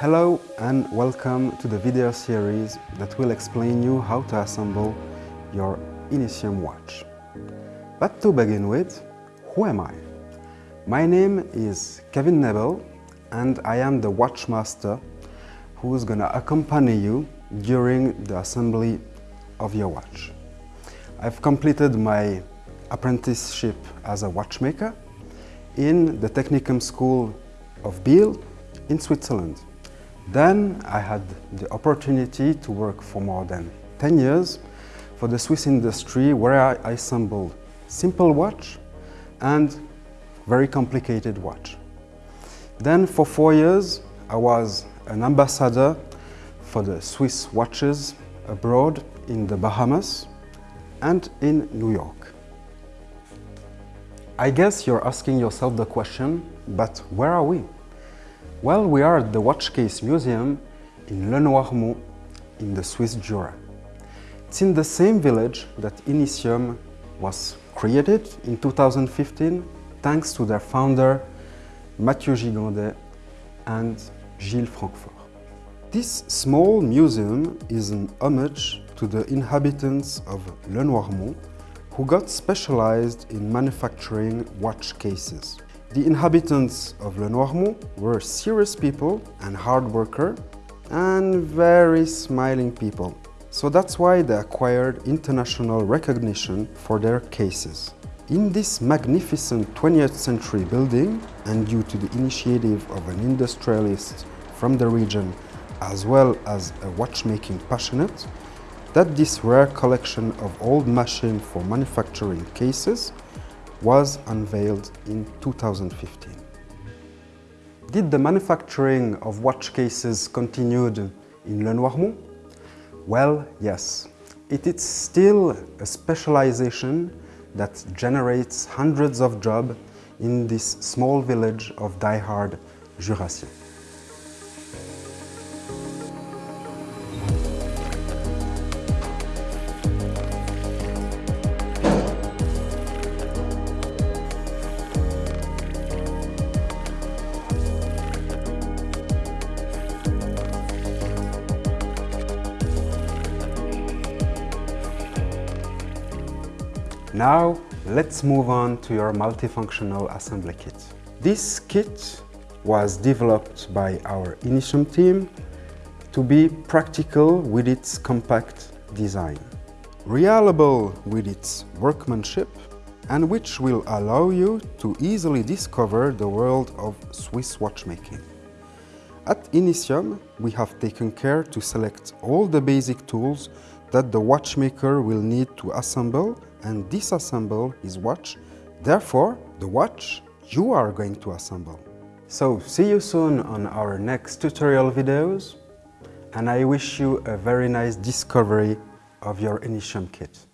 Hello and welcome to the video series that will explain you how to assemble your Initium watch. But to begin with, who am I? My name is Kevin Nebel and I am the watchmaster who is going to accompany you during the assembly of your watch. I've completed my apprenticeship as a watchmaker in the Technicum School of Biel in Switzerland. Then I had the opportunity to work for more than 10 years for the Swiss industry where I assembled simple watch and very complicated watch. Then for four years I was an ambassador for the Swiss watches abroad in the Bahamas and in New York. I guess you're asking yourself the question, but where are we? Well, we are at the Watch Case Museum in Le Noirmont in the Swiss Jura. It's in the same village that Initium was created in 2015 thanks to their founder Mathieu Gigondet and Gilles Francfort. This small museum is an homage to the inhabitants of Le Noirmont who got specialized in manufacturing watch cases. The inhabitants of Le Noirmont were serious people and hard worker and very smiling people. So that's why they acquired international recognition for their cases. In this magnificent 20th century building, and due to the initiative of an industrialist from the region as well as a watchmaking passionate, that this rare collection of old machines for manufacturing cases was unveiled in 2015. Did the manufacturing of watch cases continued in Le Noirmont? Well, yes. It is still a specialization that generates hundreds of jobs in this small village of die-hard Jurassiens. Now, let's move on to your multifunctional assembly kit. This kit was developed by our Initium team to be practical with its compact design, reliable with its workmanship, and which will allow you to easily discover the world of Swiss watchmaking. At Initium, we have taken care to select all the basic tools that the watchmaker will need to assemble and disassemble his watch. Therefore, the watch you are going to assemble. So, see you soon on our next tutorial videos and I wish you a very nice discovery of your Initium kit.